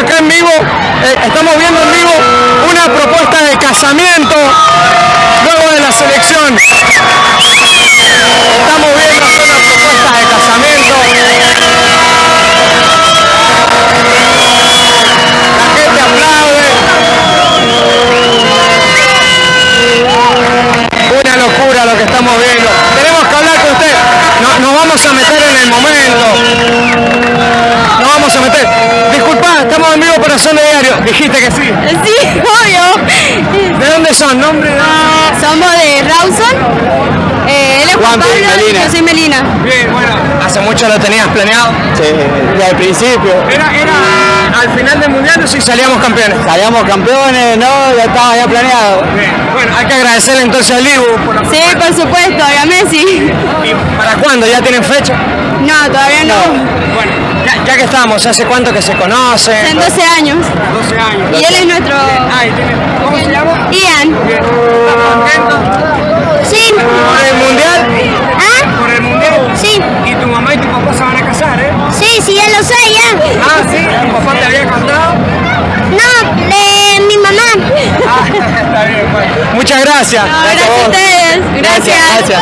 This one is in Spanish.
acá en vivo, eh, estamos viendo en vivo una propuesta de casamiento luego de la selección. Para Zona Diario. Dijiste que sí. Sí, obvio. ¿De dónde son? ¿Nombre? Somos de Rawson. Eh, él es Juan Juanpi, Pablo y Melina. yo soy Melina. Bien, bueno. ¿Hace mucho lo tenías planeado? Sí, desde el principio. Era, era al final del mundial o si salíamos campeones. Salíamos campeones, no, ya estaba ya planeado. Bien. Bueno, hay que agradecerle entonces al Dibu por la Sí, por supuesto, y a Messi. ¿Y ¿Para cuándo? ¿Ya tienen fecha? No, todavía no. Bueno, ya, que estamos, ¿hace cuánto que se conocen? En 12 años. 12 años. Y él es nuestro Ay, tiene- ¿Cómo se llama? Ian. Bien. ¿Estás contento? Sí. ¿Por el mundial? ¿Ah? ¿Por el mundial? Sí. Y tu mamá y tu papá se van a casar, ¿eh? Sí, sí, ya lo sé, ya. Ah, sí. ¿Tu papá te había contado? No, de mi mamá. Ah, está bien, bueno. Muchas gracias. Gracias a ustedes. Gracias. Gracias.